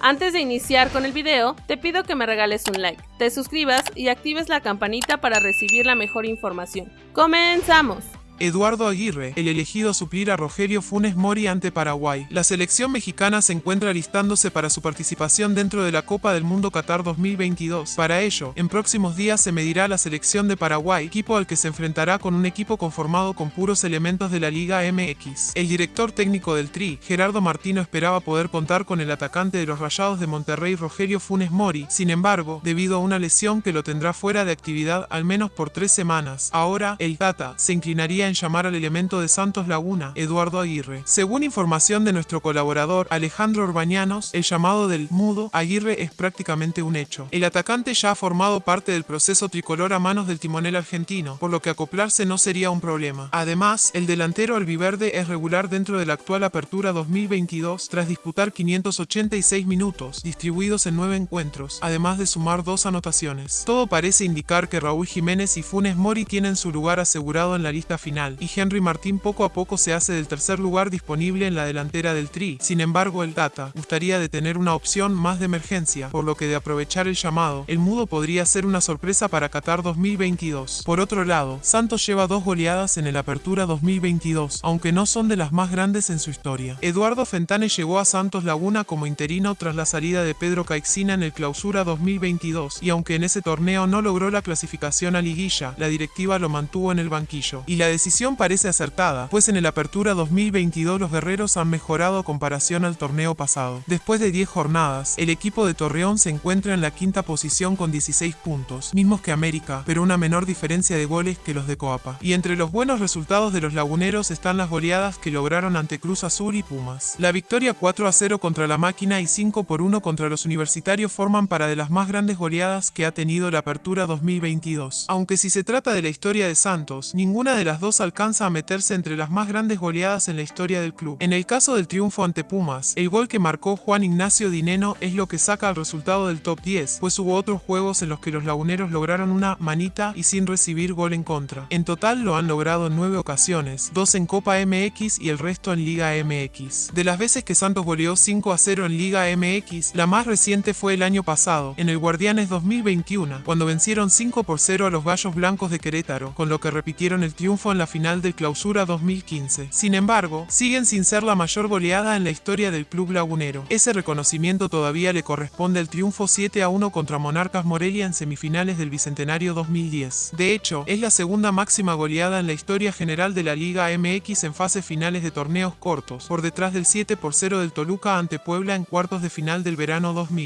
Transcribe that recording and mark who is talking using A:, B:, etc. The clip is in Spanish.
A: Antes de iniciar con el video, te pido que me regales un like, te suscribas y actives la campanita para recibir la mejor información. ¡Comenzamos!
B: Eduardo Aguirre, el elegido a suplir a Rogerio Funes Mori ante Paraguay. La selección mexicana se encuentra listándose para su participación dentro de la Copa del Mundo Qatar 2022. Para ello, en próximos días se medirá la selección de Paraguay, equipo al que se enfrentará con un equipo conformado con puros elementos de la Liga MX. El director técnico del Tri, Gerardo Martino, esperaba poder contar con el atacante de los Rayados de Monterrey, Rogerio Funes Mori. Sin embargo, debido a una lesión que lo tendrá fuera de actividad al menos por tres semanas, ahora el Tata se inclinaría en llamar al elemento de Santos Laguna, Eduardo Aguirre. Según información de nuestro colaborador Alejandro Orbañanos, el llamado del mudo Aguirre es prácticamente un hecho. El atacante ya ha formado parte del proceso tricolor a manos del timonel argentino, por lo que acoplarse no sería un problema. Además, el delantero albiverde es regular dentro de la actual apertura 2022 tras disputar 586 minutos, distribuidos en 9 encuentros, además de sumar dos anotaciones. Todo parece indicar que Raúl Jiménez y Funes Mori tienen su lugar asegurado en la lista final y Henry Martín poco a poco se hace del tercer lugar disponible en la delantera del Tri. Sin embargo, el Tata gustaría de tener una opción más de emergencia, por lo que de aprovechar el llamado, el mudo podría ser una sorpresa para Qatar 2022. Por otro lado, Santos lleva dos goleadas en el Apertura 2022, aunque no son de las más grandes en su historia. Eduardo Fentane llegó a Santos Laguna como interino tras la salida de Pedro Caixina en el Clausura 2022, y aunque en ese torneo no logró la clasificación a liguilla, la directiva lo mantuvo en el banquillo, y la decisión decisión parece acertada, pues en el Apertura 2022 los guerreros han mejorado comparación al torneo pasado. Después de 10 jornadas, el equipo de Torreón se encuentra en la quinta posición con 16 puntos, mismos que América, pero una menor diferencia de goles que los de Coapa. Y entre los buenos resultados de los laguneros están las goleadas que lograron ante Cruz Azul y Pumas. La victoria 4 a 0 contra la máquina y 5 por 1 contra los universitarios forman para de las más grandes goleadas que ha tenido la Apertura 2022. Aunque si se trata de la historia de Santos, ninguna de las dos alcanza a meterse entre las más grandes goleadas en la historia del club. En el caso del triunfo ante Pumas, el gol que marcó Juan Ignacio Dineno es lo que saca el resultado del top 10, pues hubo otros juegos en los que los laguneros lograron una manita y sin recibir gol en contra. En total lo han logrado en 9 ocasiones, dos en Copa MX y el resto en Liga MX. De las veces que Santos goleó 5 a 0 en Liga MX, la más reciente fue el año pasado, en el Guardianes 2021, cuando vencieron 5 por 0 a los Gallos Blancos de Querétaro, con lo que repitieron el triunfo en la final del clausura 2015. Sin embargo, siguen sin ser la mayor goleada en la historia del club lagunero. Ese reconocimiento todavía le corresponde al triunfo 7 a 1 contra Monarcas Morelia en semifinales del Bicentenario 2010. De hecho, es la segunda máxima goleada en la historia general de la Liga MX en fases finales de torneos cortos, por detrás del 7 por 0 del Toluca ante Puebla en cuartos de final del verano 2000.